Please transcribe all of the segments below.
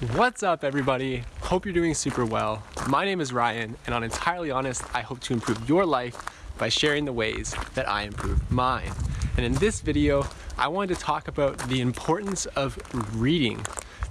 What's up everybody? Hope you're doing super well. My name is Ryan and on Entirely Honest, I hope to improve your life by sharing the ways that I improve mine. And in this video, I wanted to talk about the importance of reading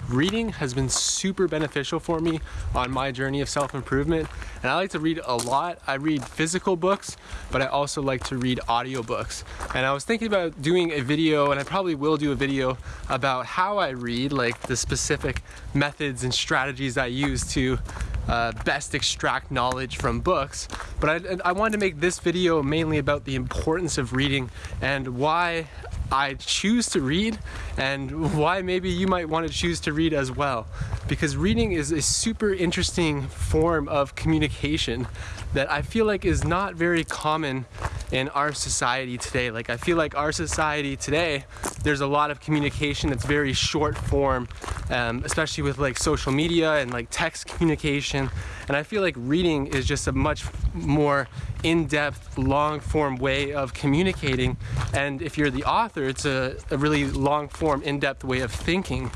reading has been super beneficial for me on my journey of self-improvement and I like to read a lot. I read physical books but I also like to read audiobooks and I was thinking about doing a video and I probably will do a video about how I read like the specific methods and strategies I use to uh, best extract knowledge from books but I, I wanted to make this video mainly about the importance of reading and why I choose to read and why maybe you might want to choose to read as well. Because reading is a super interesting form of communication that I feel like is not very common in our society today. Like I feel like our society today, there's a lot of communication that's very short form, um, especially with like social media and like text communication. And I feel like reading is just a much more in-depth, long-form way of communicating. And if you're the author, it's a, a really long-form, in-depth way of thinking.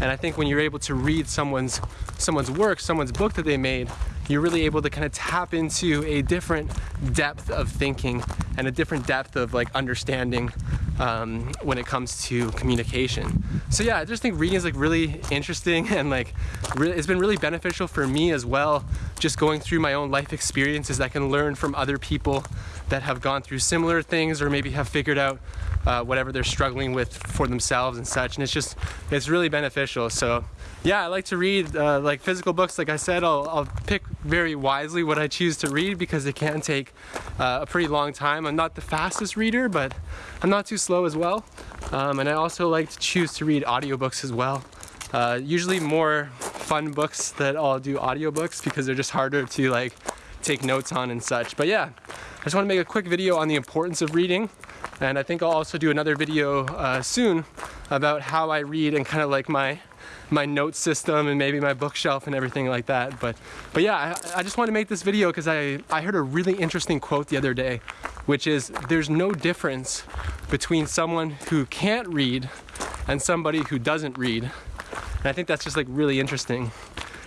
And I think when you're able to read someone's someone's work, someone's book that they made, you're really able to kind of tap into a different depth of thinking and a different depth of like understanding um, when it comes to communication. So yeah, I just think reading is like really interesting and like really, it's been really beneficial for me as well. Just going through my own life experiences, I can learn from other people that have gone through similar things or maybe have figured out uh, whatever they're struggling with for themselves and such. And it's just, it's really beneficial. So yeah, I like to read uh, like physical books. Like I said, I'll, I'll, pick very wisely what I choose to read because it can take uh, a pretty long time. I'm not the fastest reader, but I'm not too slow as well. Um, and I also like to choose to read audiobooks as well. Uh, usually more fun books that I'll do audiobooks because they're just harder to like take notes on and such. But yeah, I just want to make a quick video on the importance of reading. And I think I'll also do another video uh, soon about how I read and kind of like my my note system and maybe my bookshelf and everything like that. But, but yeah, I, I just want to make this video because I, I heard a really interesting quote the other day, which is there's no difference between someone who can't read and somebody who doesn't read. And I think that's just like really interesting.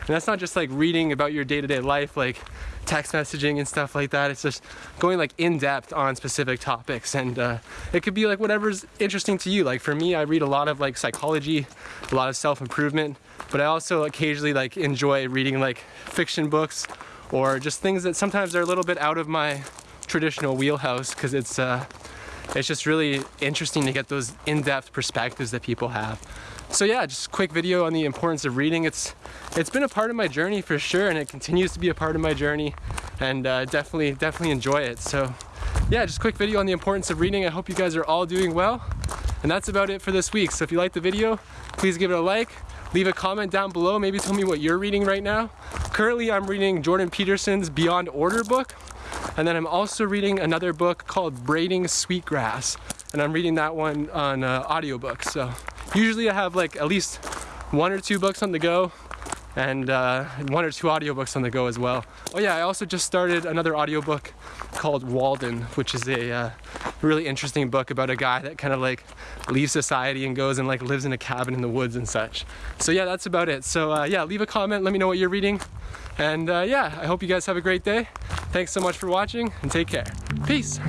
And that's not just like reading about your day-to-day -day life, like text messaging and stuff like that. It's just going like in depth on specific topics and uh, it could be like whatever's interesting to you. Like for me, I read a lot of like psychology, a lot of self-improvement, but I also occasionally like enjoy reading like fiction books or just things that sometimes are a little bit out of my traditional wheelhouse because it's uh, it's just really interesting to get those in-depth perspectives that people have. So yeah, just quick video on the importance of reading. It's it's been a part of my journey for sure, and it continues to be a part of my journey, and uh, definitely definitely enjoy it. So yeah, just quick video on the importance of reading. I hope you guys are all doing well, and that's about it for this week. So if you like the video, please give it a like. Leave a comment down below. Maybe tell me what you're reading right now. Currently, I'm reading Jordan Peterson's Beyond Order book. And then I'm also reading another book called Braiding Sweetgrass. And I'm reading that one on uh, audiobook. So usually I have like at least one or two books on the go and uh, one or two audiobooks on the go as well. Oh yeah, I also just started another audiobook called Walden, which is a uh, really interesting book about a guy that kind of like leaves society and goes and like lives in a cabin in the woods and such. So yeah, that's about it. So uh, yeah, leave a comment, let me know what you're reading. And uh, yeah, I hope you guys have a great day. Thanks so much for watching and take care. Peace.